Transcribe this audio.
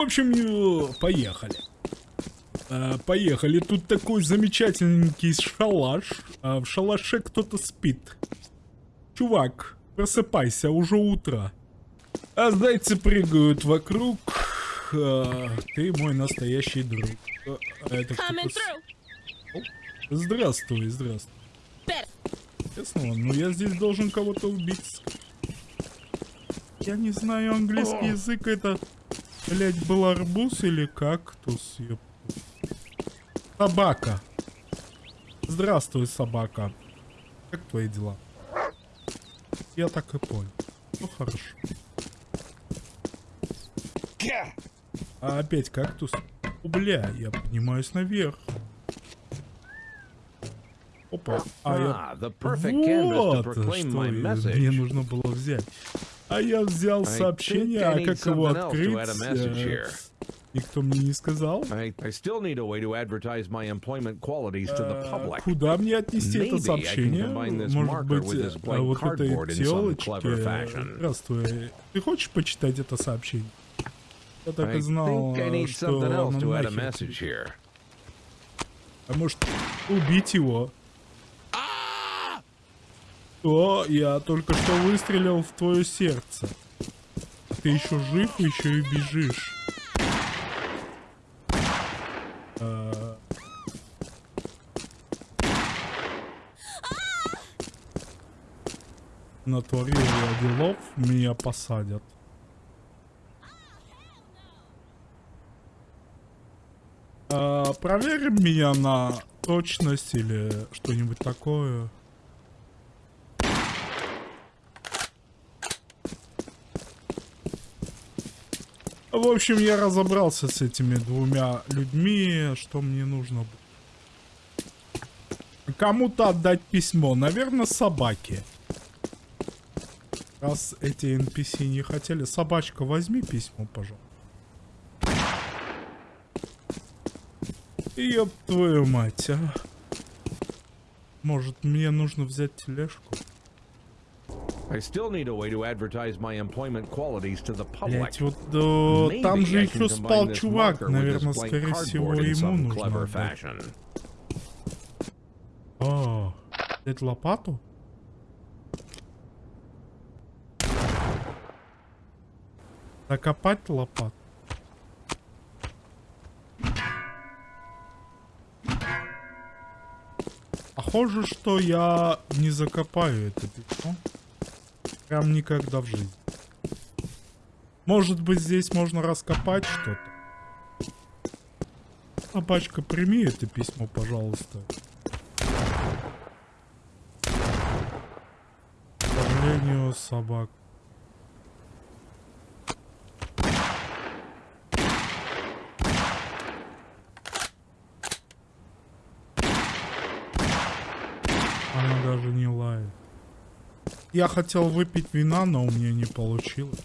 В общем, э, поехали. Э, Поехали. Тут такой замечательненький шалаш. А В шалаше кто-то спит. Чувак, просыпайся, уже утро. А зайцы прыгают вокруг. А, Ты мой настоящий друг. А, Это. Здравствуй, здравствуй. Честно, ну я здесь должен кого-то убить. Я не знаю английский язык, это, блять, был арбуз или кактус? ёп. Собака. Здравствуй, собака. Как твои дела? Я так и понял. Ну хорошо. А опять кактус? О, бля, я поднимаюсь наверх. Опа. А я to вот что мне нужно было взять. А я взял сообщение, а как его открыть? э. Никто мне не сказал. Э. Куда мне отнести это сообщение? Может быть, э, вот этой телочке... Здравствуй. Ты хочешь почитать это сообщение? Я так и знал, э, что. А может, убить его? То я только что выстрелил в твое сердце. Ты еще жив, еще и бежишь. А. Натворил я делов, меня посадят. А, проверим меня на точность или что-нибудь такое. В общем, я разобрался с этими двумя людьми, что мне нужно. Кому-то отдать письмо, наверное, собаке. Раз эти NPC не хотели, собачка, возьми письмо, пожалуйста. Ёб твою мать, а. Может, мне нужно взять тележку? I still need a way to advertise my employment qualities to the public. Блять, вот э, там же еще спал чувак, наверное, скорее всего, ему нужно fashion. А, взять лопату? Закопать лопату? Похоже, что я не закопаю это письмо. Прям никогда в жизни. Может быть, здесь можно раскопать что-то? Собачка, прими это письмо, пожалуйста. К собак. Она даже не лает. Я хотел выпить вина, но у меня не получилось.